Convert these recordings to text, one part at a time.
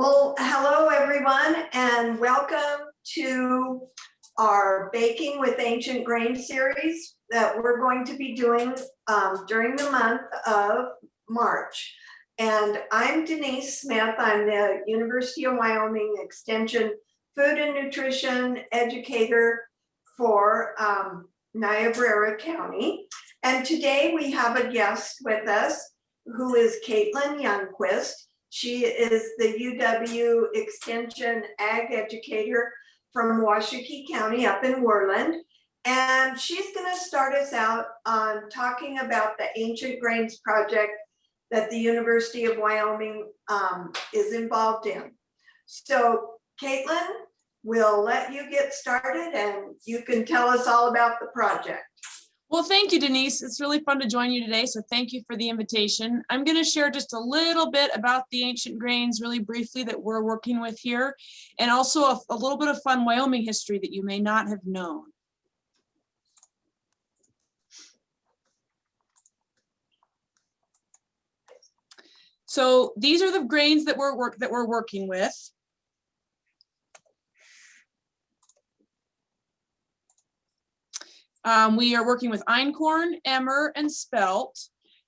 Well, hello, everyone, and welcome to our Baking with Ancient Grain series that we're going to be doing um, during the month of March. And I'm Denise Smith. I'm the University of Wyoming Extension Food and Nutrition Educator for um, Niobrara County. And today we have a guest with us who is Caitlin Youngquist. She is the UW Extension Ag Educator from Washakie County up in Worland. And she's going to start us out on talking about the Ancient Grains Project that the University of Wyoming um, is involved in. So Caitlin, we'll let you get started and you can tell us all about the project. Well, thank you, Denise. It's really fun to join you today, so thank you for the invitation. I'm going to share just a little bit about the ancient grains really briefly that we're working with here, and also a, a little bit of fun Wyoming history that you may not have known. So these are the grains that we're work that we're working with. Um, we are working with einkorn, emmer, and spelt.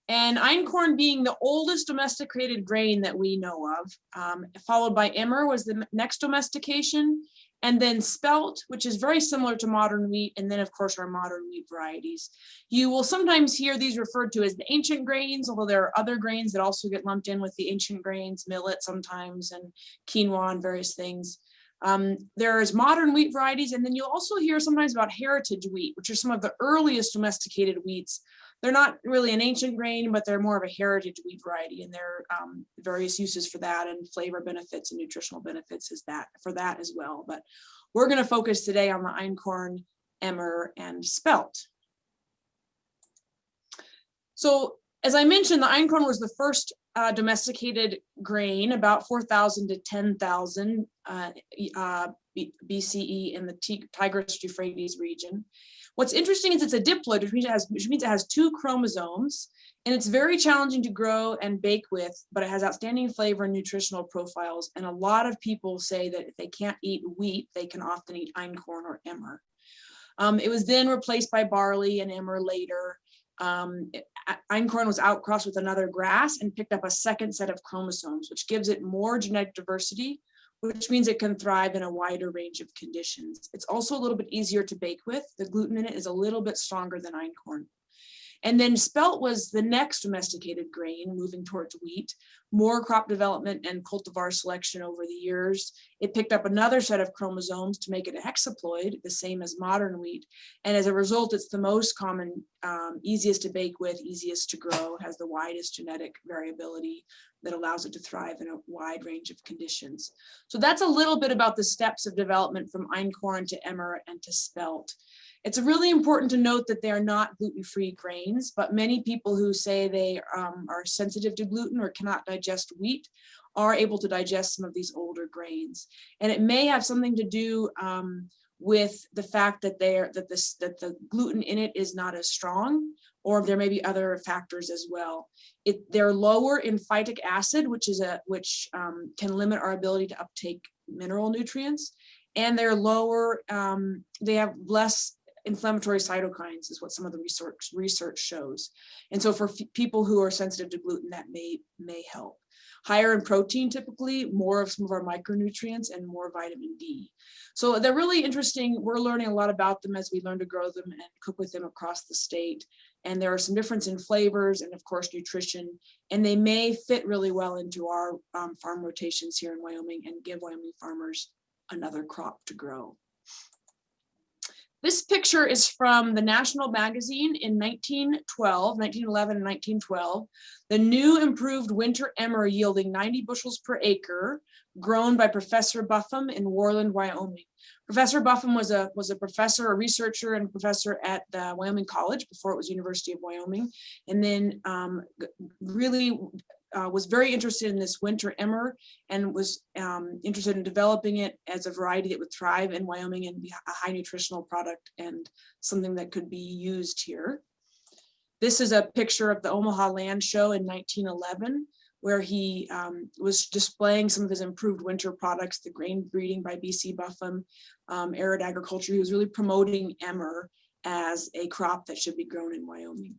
And einkorn being the oldest domesticated grain that we know of, um, followed by emmer was the next domestication, and then spelt, which is very similar to modern wheat, and then of course our modern wheat varieties. You will sometimes hear these referred to as the ancient grains, although there are other grains that also get lumped in with the ancient grains, millet sometimes, and quinoa and various things. Um, there's modern wheat varieties, and then you'll also hear sometimes about heritage wheat, which are some of the earliest domesticated wheats. They're not really an ancient grain, but they're more of a heritage wheat variety, and there are um, various uses for that, and flavor benefits and nutritional benefits is that for that as well. But we're going to focus today on the einkorn, emmer, and spelt. So as I mentioned, the einkorn was the first uh, domesticated grain, about 4,000 to 10,000 uh, uh, BCE in the Tigris-Euphrates region. What's interesting is it's a diploid, which means, it has, which means it has two chromosomes, and it's very challenging to grow and bake with, but it has outstanding flavor and nutritional profiles. And a lot of people say that if they can't eat wheat, they can often eat einkorn or emmer. Um, it was then replaced by barley and emmer later. Um, einkorn was outcrossed with another grass and picked up a second set of chromosomes, which gives it more genetic diversity, which means it can thrive in a wider range of conditions. It's also a little bit easier to bake with. The gluten in it is a little bit stronger than einkorn. And then spelt was the next domesticated grain moving towards wheat, more crop development and cultivar selection over the years. It picked up another set of chromosomes to make it a hexaploid, the same as modern wheat. And as a result, it's the most common, um, easiest to bake with, easiest to grow, has the widest genetic variability that allows it to thrive in a wide range of conditions. So that's a little bit about the steps of development from einkorn to emmer and to spelt. It's really important to note that they are not gluten-free grains, but many people who say they um, are sensitive to gluten or cannot digest wheat are able to digest some of these older grains. And it may have something to do um, with the fact that they are that this that the gluten in it is not as strong, or there may be other factors as well. It, they're lower in phytic acid, which is a which um, can limit our ability to uptake mineral nutrients, and they're lower. Um, they have less inflammatory cytokines is what some of the research research shows. And so for people who are sensitive to gluten, that may, may help. Higher in protein, typically, more of some of our micronutrients and more vitamin D. So they're really interesting. We're learning a lot about them as we learn to grow them and cook with them across the state. And there are some difference in flavors and of course nutrition, and they may fit really well into our um, farm rotations here in Wyoming and give Wyoming farmers another crop to grow. This picture is from the National Magazine in 1912, 1911 and 1912. The new improved winter emmer yielding 90 bushels per acre, grown by Professor Buffum in Worland, Wyoming. Professor Buffum was a was a professor, a researcher, and professor at the Wyoming College before it was University of Wyoming, and then um, really uh, was very interested in this winter emmer and was um, interested in developing it as a variety that would thrive in Wyoming and be a high nutritional product and something that could be used here. This is a picture of the Omaha Land Show in 1911 where he um, was displaying some of his improved winter products, the grain breeding by BC Buffum, um, arid agriculture. He was really promoting emmer as a crop that should be grown in Wyoming.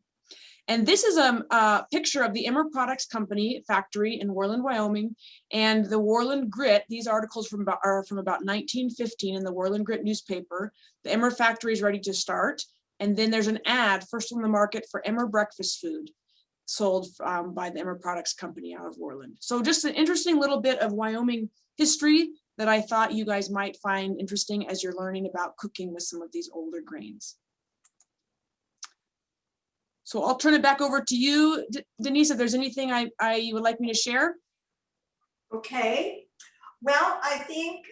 And this is a, a picture of the Emmer Products Company factory in Worland, Wyoming, and the Worland Grit. These articles from about, are from about 1915 in the Worland Grit newspaper. The Emmer factory is ready to start. And then there's an ad first on the market for Emmer breakfast food sold um, by the Emmer Products Company out of Worland. So just an interesting little bit of Wyoming history that I thought you guys might find interesting as you're learning about cooking with some of these older grains. So I'll turn it back over to you, De- Denise, if there's anything I, I you would like me to share. Okay, well, I think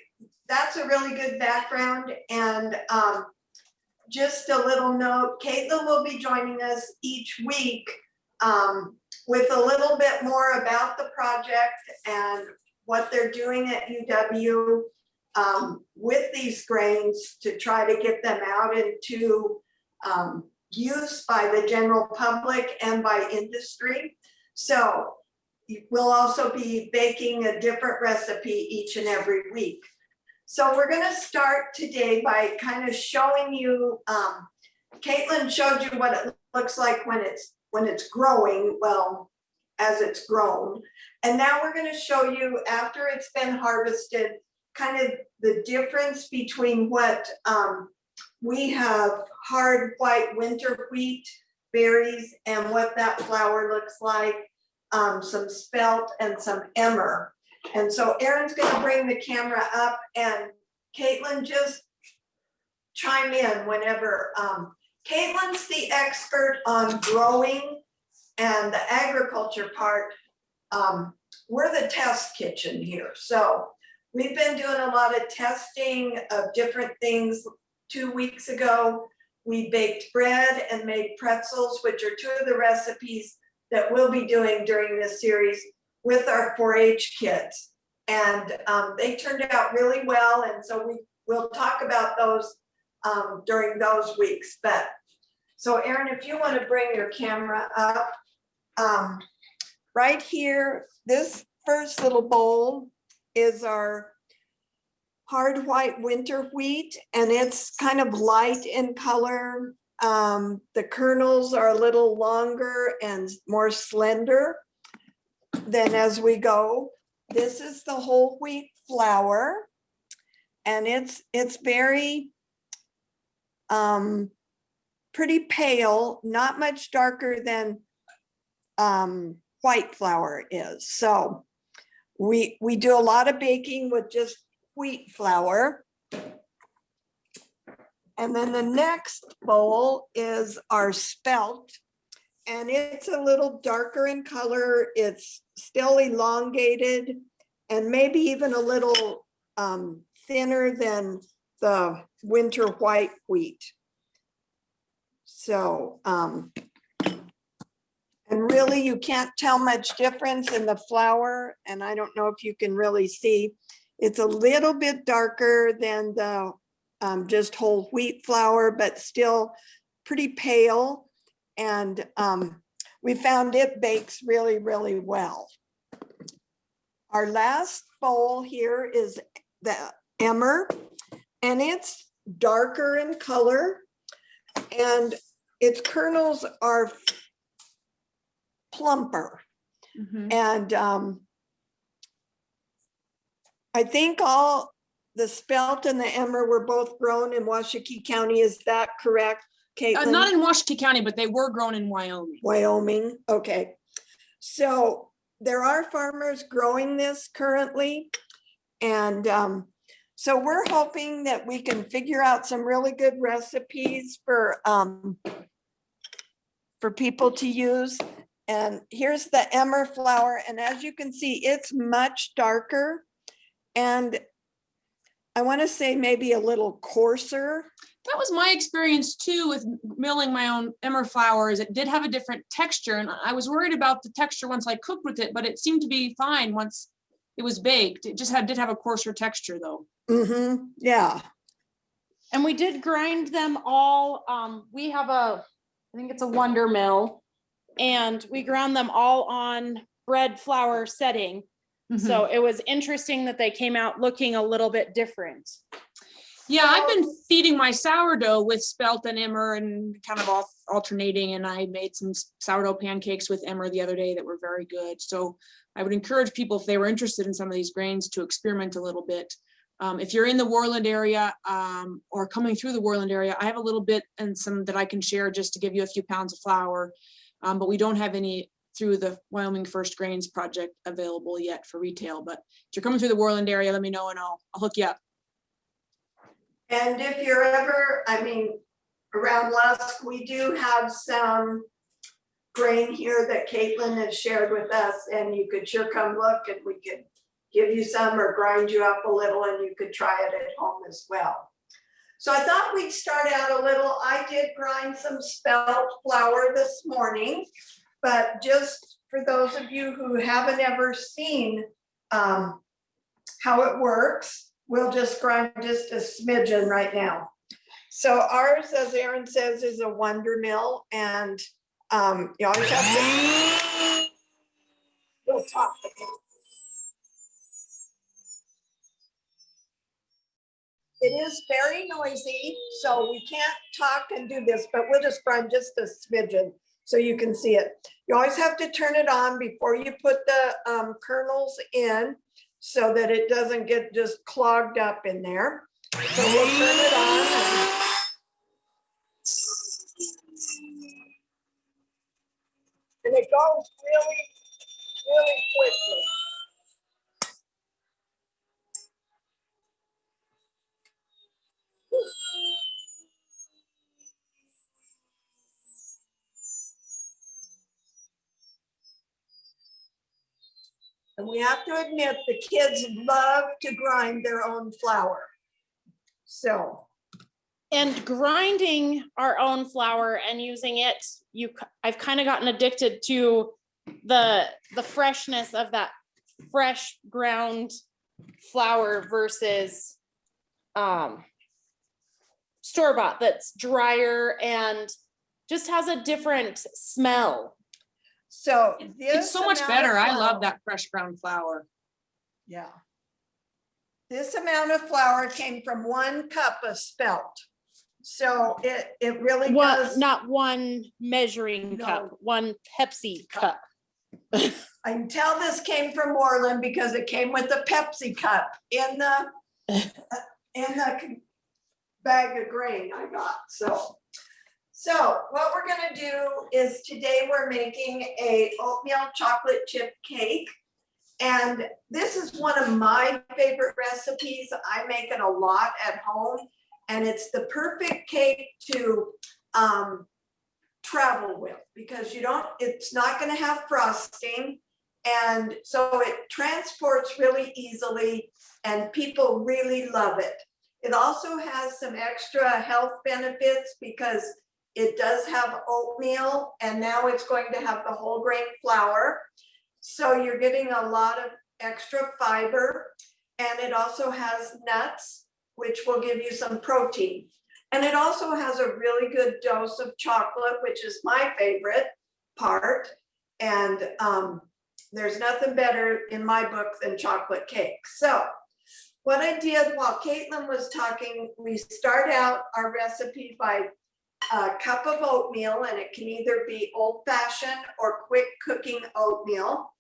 that's a really good background and um, just a little note, Caitlin will be joining us each week um, with a little bit more about the project and what they're doing at UW um, with these grains to try to get them out into um, use by the general public and by industry. So We'll also be baking a different recipe each and every week. So we're gonna start today by kind of showing you, um, Caitlin showed you what it looks like when it's, when it's growing, well, as it's grown. And now we're gonna show you after it's been harvested, kind of the difference between what, um, we have hard white winter wheat berries and what that flour looks like um, some spelt and some emmer. And so Aaron's gonna bring the camera up and Caitlin just chime in whenever, um, Caitlin's the expert on growing and the agriculture part. Um, we're the test kitchen here, so we've been doing a lot of testing of different things. Two weeks ago, we baked bread and made pretzels, which are two of the recipes that we'll be doing during this series with our 4-H kids. And um, they turned out really well, and so we will talk about those um, during those weeks. But so Erin, if you want to bring your camera up, um, right here, this first little bowl is our hard white winter wheat, and it's kind of light in color. Um, the kernels are a little longer and more slender than as we go. This is the whole wheat flour. And it's, it's very um, pretty pale, not much darker than um, white flour is. So we, we do a lot of baking with just wheat flour. And then the next bowl is our spelt. And it's a little darker in color. It's still elongated and maybe even a little um, thinner than the winter white wheat. So, um, and really you can't tell much difference in the flour. And I don't know if you can really see. It's a little bit darker than the um, just whole wheat flour, but still pretty pale. And um, we found it bakes really, really well. Our last bowl here is the emmer, and it's darker in color, and its kernels are plumper. Mhm. And um, I think all the spelt and the emmer were both grown in Washakie County. Is that correct, Uh, Caitlin? Not in Washakie County, but they were grown in Wyoming. Wyoming, okay. So there are farmers growing this currently. And um, so we're hoping that we can figure out some really good recipes for um, for people to use. And here's the emmer flour. And as you can see, it's much darker. And I want to say maybe a little coarser. That was my experience too with milling my own emmer flour is it did have a different texture and I was worried about the texture once I cooked with it, but it seemed to be fine once it was baked. It just had, did have a coarser texture though. Mm-hmm, yeah. And we did grind them all, um, we have a, I think it's a Wonder Mill. And we ground them all on bread flour setting. So it was interesting that they came out looking a little bit different. Yeah, I've been feeding my sourdough with spelt and emmer and kind of al- alternating, and I made some sourdough pancakes with emmer the other day that were very good. So I would encourage people, if they were interested in some of these grains, to experiment a little bit. Um, if you're in the Worland area, um, or coming through the Worland area, I have a little bit and some that I can share just to give you a few pounds of flour. Um, but we don't have any through the Wyoming First Grains Project available yet for retail, but if you're coming through the Worland area, let me know and I'll, I'll hook you up. And if you're ever, I mean, around Lusk, we do have some grain here that Caitlin has shared with us, and you could sure come look and we could give you some or grind you up a little and you could try it at home as well. So I thought we'd start out a little, I did grind some spelt flour this morning, but just for those of you who haven't ever seen um, how it works, we'll just grind just a smidgen right now. So ours, as Aaron says, is a wonder mill and um, you always have to. We'll talk. It is very noisy, so we can't talk and do this, but we'll just grind just a smidgen so you can see it. You always have to turn it on before you put the um, kernels in so that it doesn't get just clogged up in there. So we'll turn it on. and- And it goes really, really quickly. And we have to admit, the kids love to grind their own flour. So, And grinding our own flour and using it, you, I've kind of gotten addicted to the, the freshness of that fresh ground flour versus um, store bought that's drier and just has a different smell. So. It's so much amount of better. I love that fresh ground flour. Yeah. This amount of flour came from one cup of spelt. So it, it really One, does, not one measuring No. cup, one Pepsi cup. I can tell this came from Worland because it came with a Pepsi cup in the, in the bag of grain I got, so. So what we're gonna do is today we're making a oatmeal chocolate chip cake. And this is one of my favorite recipes. I make it a lot at home. And it's the perfect cake to um, travel with because you don't, it's not gonna have frosting. And so it transports really easily and people really love it. It also has some extra health benefits because it does have oatmeal and now it's going to have the whole grain flour. So you're getting a lot of extra fiber and it also has nuts, which will give you some protein. And it also has a really good dose of chocolate, which is my favorite part. And um, there's nothing better in my book than chocolate cake. So what I did while Caitlin was talking, we start out our recipe by a cup of oatmeal and it can either be old fashioned or quick cooking oatmeal.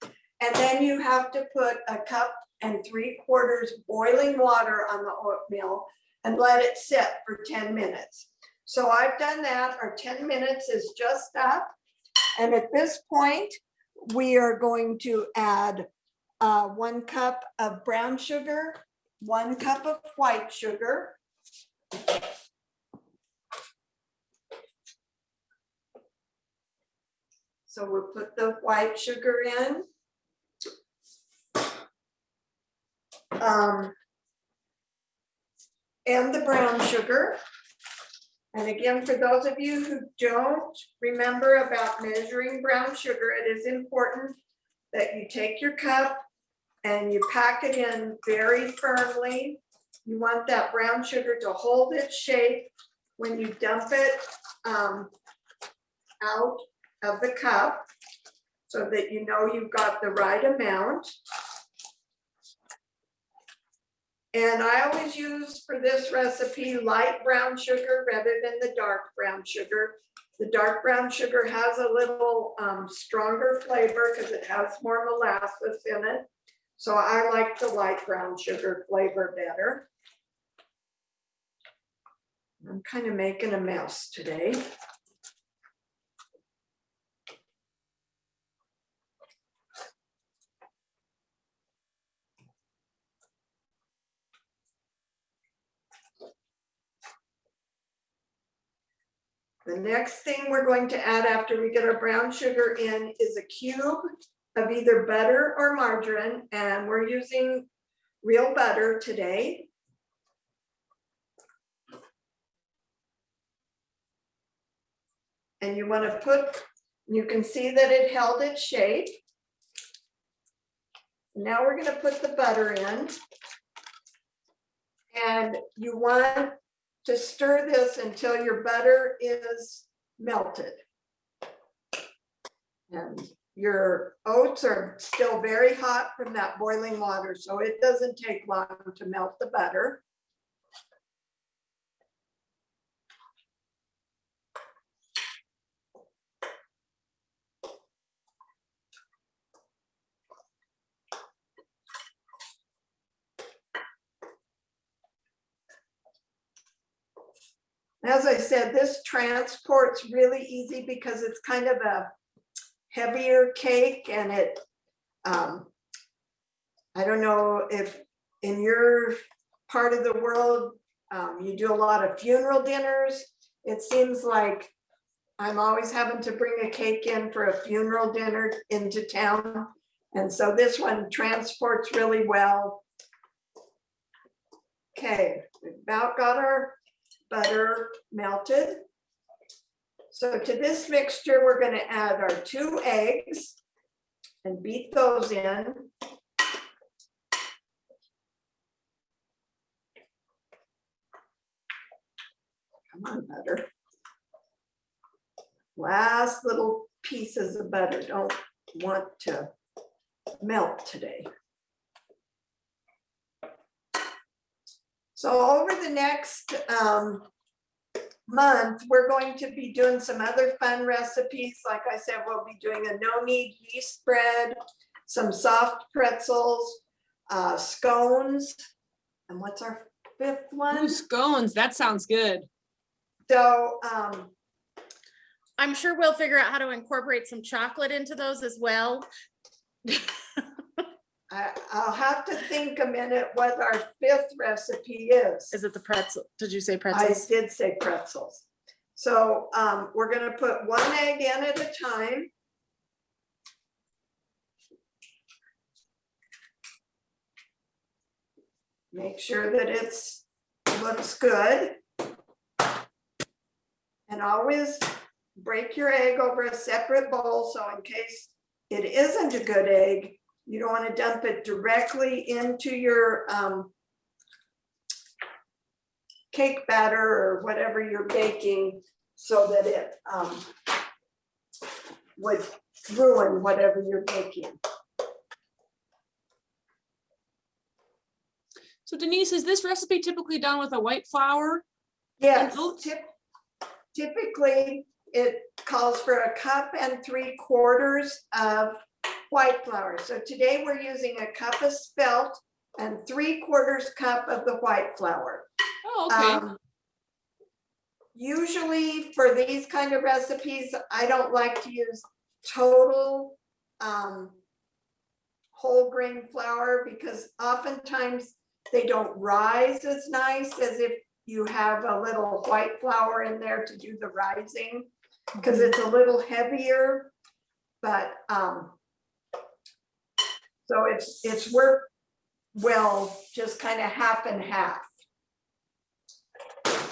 And then you have to put a cup and three quarters boiling water on the oatmeal and let it sit for ten minutes. So I've done that, our ten minutes is just up. And at this point, we are going to add uh, one cup of brown sugar, one cup of white sugar. So we'll put the white sugar in. Um, And the brown sugar. And again, for those of you who don't remember about measuring brown sugar, it is important that you take your cup and you pack it in very firmly. You want that brown sugar to hold its shape when you dump it um, out of the cup. so that you know you've got the right amount. And I always use for this recipe light brown sugar rather than the dark brown sugar. The dark brown sugar has a little um, stronger flavor because it has more molasses in it. So I like the light brown sugar flavor better. I'm kind of making a mess today. The next thing we're going to add after we get our brown sugar in is a cube of either butter or margarine, and we're using real butter today. And you want to put, you can see that it held its shape. Now we're gonna put the butter in. And you want to stir this until your butter is melted. And your oats are still very hot from that boiling water, so it doesn't take long to melt the butter. As I said, this transport's really easy because it's kind of a heavier cake and it, um, I don't know if in your part of the world, um, you do a lot of funeral dinners. It seems like I'm always having to bring a cake in for a funeral dinner into town. And so this one transports really well. Okay, we've about got our butter melted. So to this mixture, we're gonna add our two eggs and beat those in. Come on, butter. Last little pieces of butter, don't want to melt today. So over the next um, month, we're going to be doing some other fun recipes. Like I said, we'll be doing a no-knead yeast bread, some soft pretzels, uh, scones. And what's our fifth one? Ooh, scones, that sounds good. So um, I'm sure we'll figure out how to incorporate some chocolate into those as well. I, I'll have to think a minute what our fifth recipe is. Is it the pretzel? Did you say pretzels? I pretzels? did say pretzels. So um, we're gonna put one egg in at a time. Make sure that it's, looks good. And always break your egg over a separate bowl, so in case it isn't a good egg, you don't wanna dump it directly into your um, cake batter or whatever you're baking so that it um, would ruin whatever you're baking. So Denise, is this recipe typically done with a white flour? Yes, typ- typically, it calls for a cup and three quarters of white flour. So today we're using a cup of spelt and three quarters cup of the white flour. Oh, okay. Um, Usually for these kind of recipes, I don't like to use total um, whole grain flour because oftentimes they don't rise as nice as if you have a little white flour in there to do the rising, because it's a little heavier, but um, so it's, it's worked well, just kind of half and half.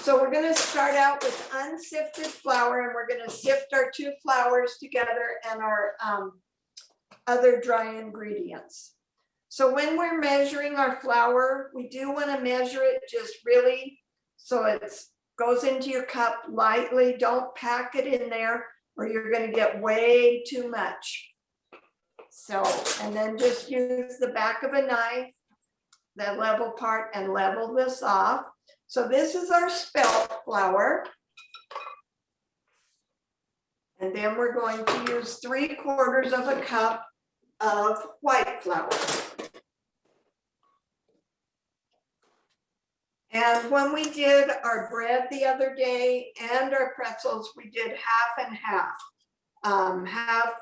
So we're gonna start out with unsifted flour and we're gonna sift our two flours together and our um, other dry ingredients. So when we're measuring our flour, we do wanna measure it just really, so it goes into your cup lightly, don't pack it in there or you're gonna get way too much. So, and then just use the back of a knife, the level part and level this off. So this is our spelt flour. And then we're going to use three quarters of a cup of white flour. And when we did our bread the other day and our pretzels, we did half and half. Um, half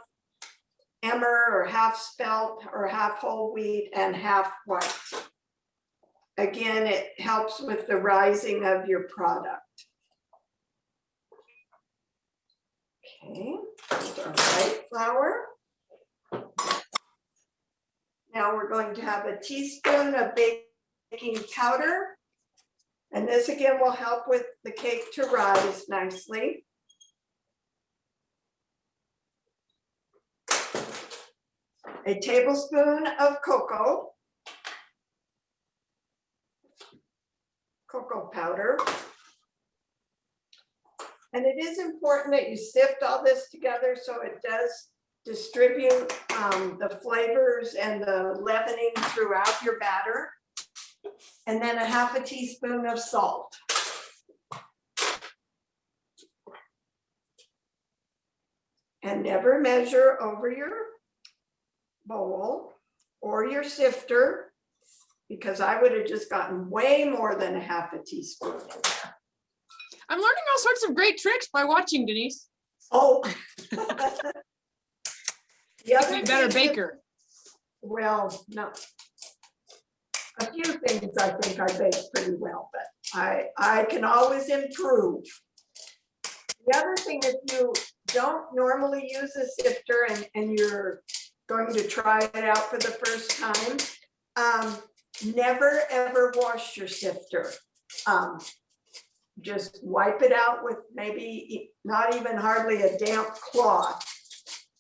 emmer or half spelt or half whole wheat and half white. Again, it helps with the rising of your product. Okay, our white flour. Now we're going to have a teaspoon of baking powder. And this again will help with the cake to rise nicely. A tablespoon of cocoa. Cocoa powder. And it is important that you sift all this together so it does distribute um, the flavors and the leavening throughout your batter. And then a half a teaspoon of salt. And never measure over your bowl or your sifter, because I would have just gotten way more than a half a teaspoon in there. I'm learning all sorts of great tricks by watching Denise. Oh. A better baker. Well, no. A few things I think I bake pretty well, but I, I can always improve. The other thing, if you don't normally use a sifter and, and you're going to try it out for the first time, um, never, ever wash your sifter. Um, Just wipe it out with maybe not even hardly a damp cloth.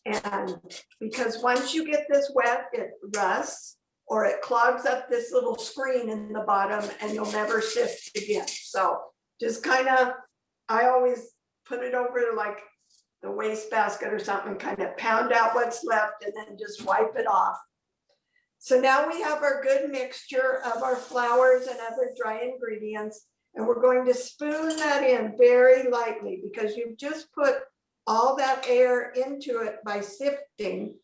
And because once you get this wet, it rusts or it clogs up this little screen in the bottom and you'll never sift again. So just kind of, I always put it over like the waste basket or something, kind of pound out what's left and then just wipe it off. So now we have our good mixture of our flours and other dry ingredients. And we're going to spoon that in very lightly because you've just put all that air into it by sifting.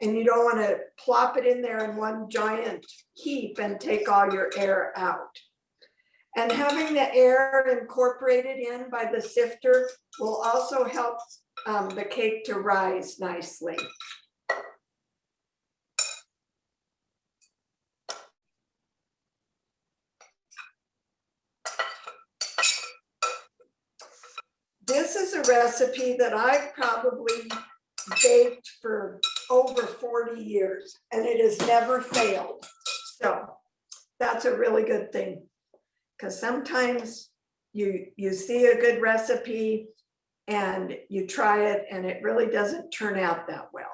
And you don't want to plop it in there in one giant heap and take all your air out. And having the air incorporated in by the sifter will also help um, the cake to rise nicely. This is a recipe that I've probably baked for over 40 years and it has never failed. So that's a really good thing. Because sometimes you, you see a good recipe and you try it and it really doesn't turn out that well.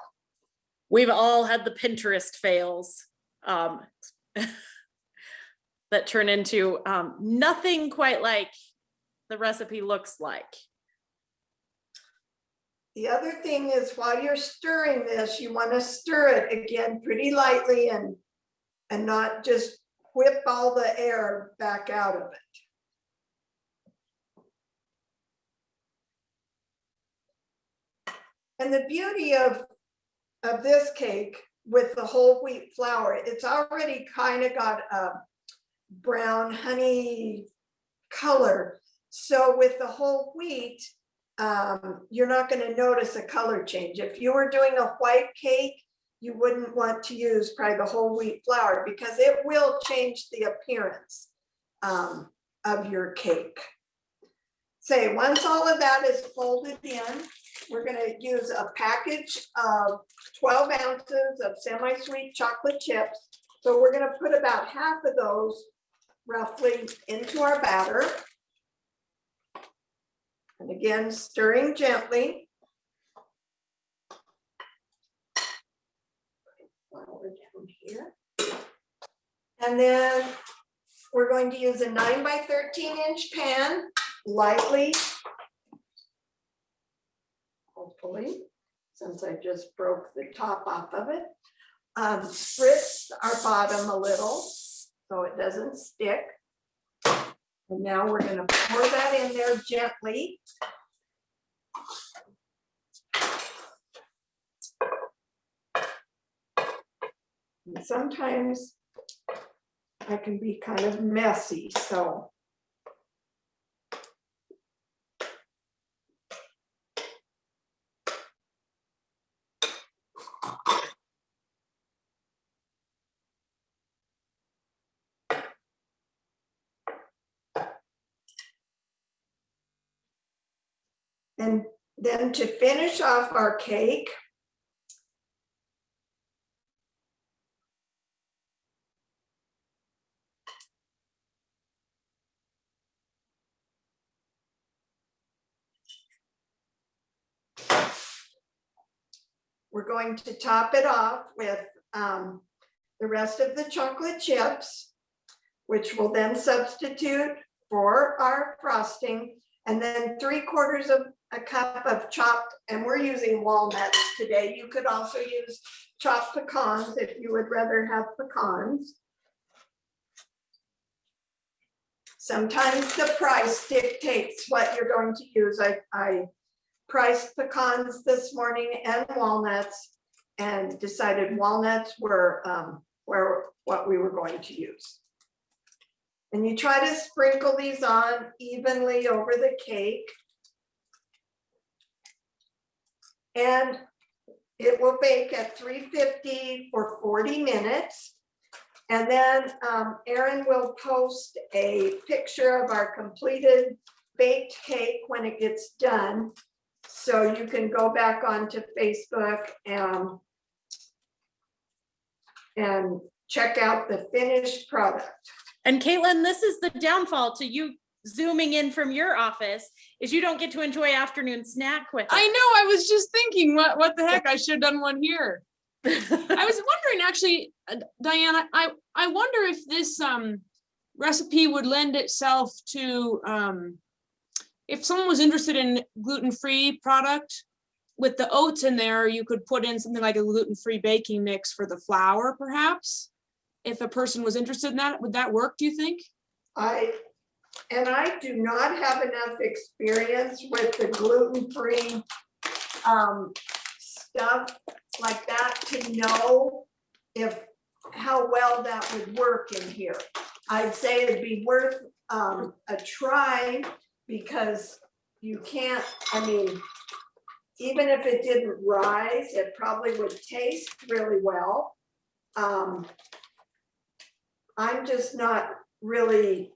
We've all had the Pinterest fails. um, That turn into um, nothing quite like the recipe looks like. The other thing is while you're stirring this, you want to stir it again pretty lightly and, and not just whip all the air back out of it. And the beauty of, of this cake with the whole wheat flour, it's already kind of got a brown honey color. So with the whole wheat, um, you're not gonna notice a color change. If you were doing a white cake, you wouldn't want to use probably the whole wheat flour because it will change the appearance um, of your cake. Say, once all of that is folded in, we're gonna use a package of twelve ounces of semi-sweet chocolate chips. So we're gonna put about half of those roughly into our batter. And again, stirring gently. Flour down here. And then we're going to use a nine by thirteen inch pan lightly. Hopefully, since I just broke the top off of it. Um, spritz our bottom a little, so it doesn't stick. And now we're gonna pour that in there gently. And sometimes I can be kind of messy, so. And then to finish off our cake, we're going to top it off with um, the rest of the chocolate chips, which will then substitute for our frosting. And then three quarters of a cup of chopped, and we're using walnuts today. You could also use chopped pecans if you would rather have pecans. Sometimes the price dictates what you're going to use. I, I priced pecans this morning and walnuts and decided walnuts were, um, what we were going to use. And you try to sprinkle these on evenly over the cake. And it will bake at three fifty for forty minutes. And then um, Erin will post a picture of our completed baked cake when it gets done. So you can go back onto Facebook and and check out the finished product. And Caitlin, this is the downfall to you zooming in from your office is you don't get to enjoy afternoon snack with I know, I was just thinking, what, what the heck, I should have done one here. I was wondering, actually, uh, Diana, I, I wonder if this, um, recipe would lend itself to, um, if someone was interested in gluten-free product, with the oats in there, you could put in something like a gluten-free baking mix for the flour, perhaps? If a person was interested in that, would that work, do you think? I, and I do not have enough experience with the gluten-free um, stuff like that to know if, how well that would work in here. I'd say it'd be worth um, a try because you can't, I mean, even if it didn't rise, it probably would taste really well. Um, I'm just not really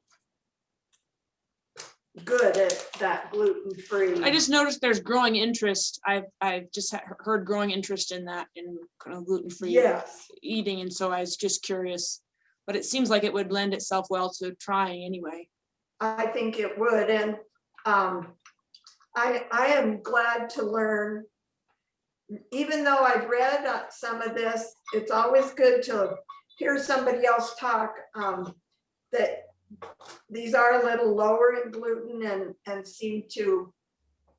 good at that gluten-free. I just noticed there's growing interest. I've, I've just heard growing interest in that in kind of gluten-free Yes, eating, and so I was just curious. But it seems like it would lend itself well to trying anyway. I think it would, and um, I, I am glad to learn. Even though I've read some of this, it's always good to hear somebody else talk, um, that these are a little lower in gluten and, and seem to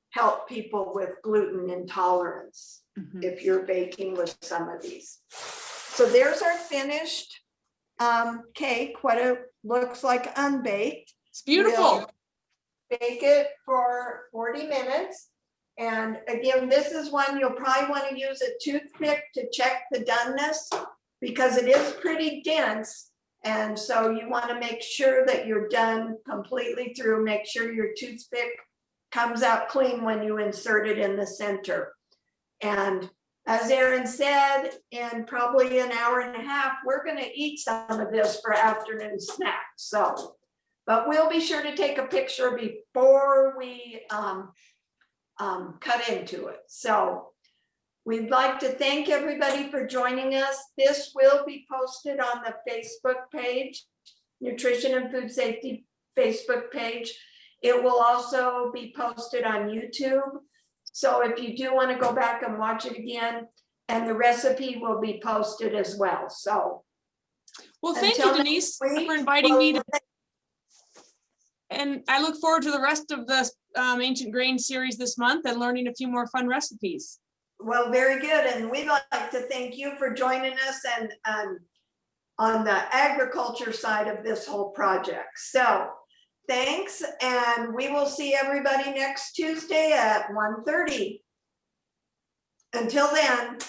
help people with gluten intolerance. if you're baking with some of these. So there's our finished um, cake, what it looks like unbaked. It's beautiful. Bake it for forty minutes. And again, this is one you'll probably want to use a toothpick to check the doneness because it is pretty dense. And so you want to make sure that you're done completely through, make sure your toothpick comes out clean when you insert it in the center. And as Aaron said, in probably an hour and a half, we're gonna eat some of this for afternoon snack, so. But we'll be sure to take a picture before we um, um, cut into it, so. We'd like to thank everybody for joining us. This will be posted on the Facebook page, Nutrition and Food Safety Facebook page. It will also be posted on YouTube. So if you do want to go back and watch it again, and the recipe will be posted as well, so. Well, thank you Denise week, for inviting me. to- And I look forward to the rest of the um, Ancient Grain series this month and learning a few more fun recipes. Well, very good. And we'd like to thank you for joining us and, and on the agriculture side of this whole project. So thanks, and we will see everybody next Tuesday at 1:30. Until then,